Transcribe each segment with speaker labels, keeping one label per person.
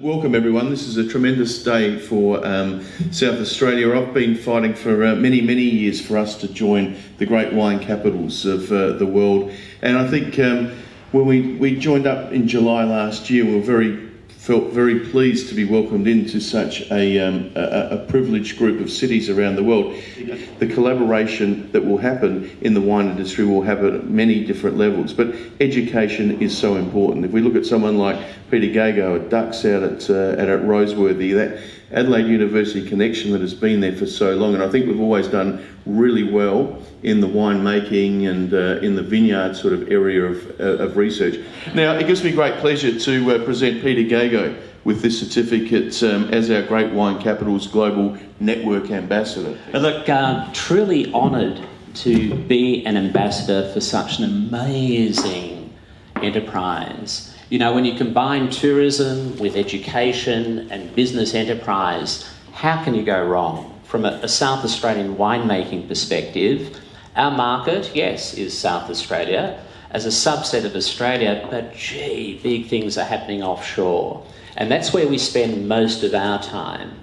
Speaker 1: Welcome everyone. This is a tremendous day for um, South Australia. I've been fighting for uh, many, many years for us to join the great wine capitals of uh, the world. And I think um, when we, we joined up in July last year, we were very felt very pleased to be welcomed into such a, um, a, a, privileged group of cities around the world. The collaboration that will happen in the wine industry will happen at many different levels, but education is so important. If we look at someone like Peter Gago at Dux out at, uh, at Roseworthy, that Adelaide University connection that has been there for so long, and I think we've always done really well in the winemaking and uh, in the vineyard sort of area of, uh, of research. Now, it gives me great pleasure to uh, present Peter Gago with this certificate um, as our Great Wine Capitals Global Network Ambassador.
Speaker 2: Look, uh, truly honoured to be an ambassador for such an amazing enterprise. You know, when you combine tourism with education and business enterprise, how can you go wrong? From a, a South Australian winemaking perspective, our market, yes, is South Australia as a subset of Australia, but gee, big things are happening offshore. And that's where we spend most of our time.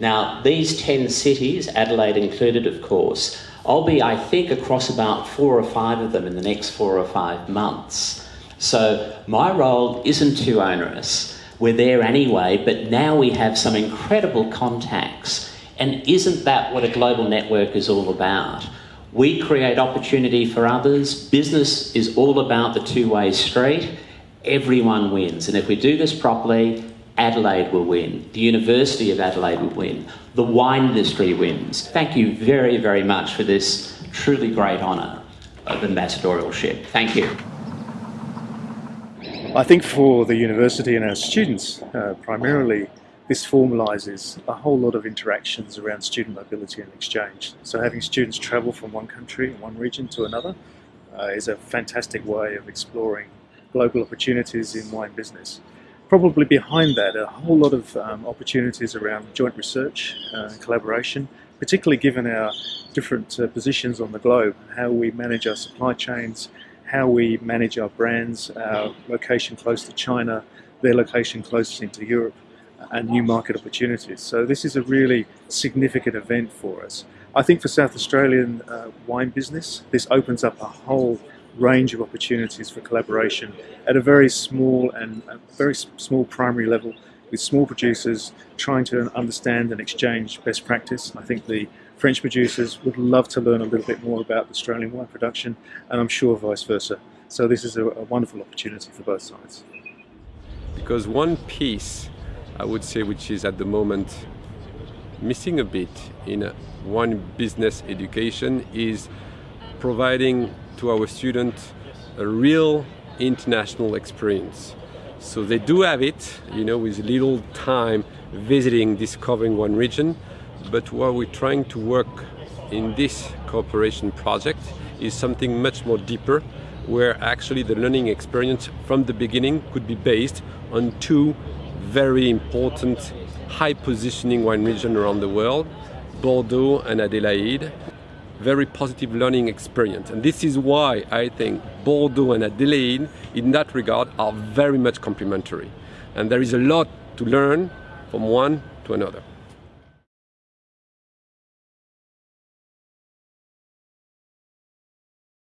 Speaker 2: Now, these 10 cities, Adelaide included, of course, I'll be, I think, across about four or five of them in the next four or five months. So my role isn't too onerous. We're there anyway, but now we have some incredible contacts. And isn't that what a global network is all about? We create opportunity for others. Business is all about the two-way street. Everyone wins. And if we do this properly, Adelaide will win. The University of Adelaide will win. The wine industry wins. Thank you very, very much for this truly great honour of ambassadorialship. Thank you.
Speaker 3: I think for the university and our students, uh, primarily, this formalises a whole lot of interactions around student mobility and exchange. So having students travel from one country, one region to another, uh, is a fantastic way of exploring global opportunities in wine business. Probably behind that, a whole lot of um, opportunities around joint research uh, and collaboration, particularly given our different uh, positions on the globe, how we manage our supply chains, how we manage our brands, our location close to China, their location close into Europe, and new market opportunities. So this is a really significant event for us. I think for South Australian uh, wine business, this opens up a whole range of opportunities for collaboration at a very small and very small primary level with small producers trying to understand and exchange best practice. I think the French producers would love to learn a little bit more about Australian wine production, and I'm sure vice versa. So this is a, a wonderful opportunity for both sides.
Speaker 4: Because one piece, I would say, which is at the moment missing a bit in one business education is providing to our students a real international experience. So they do have it, you know, with little time visiting, discovering one region, but what we're trying to work in this cooperation project is something much more deeper, where actually the learning experience from the beginning could be based on two very important high positioning wine region around the world, Bordeaux and Adelaide. Very positive learning experience. And this is why I think Bordeaux and Adelaide, in that regard, are very much complementary. And there is a lot to learn from one to another.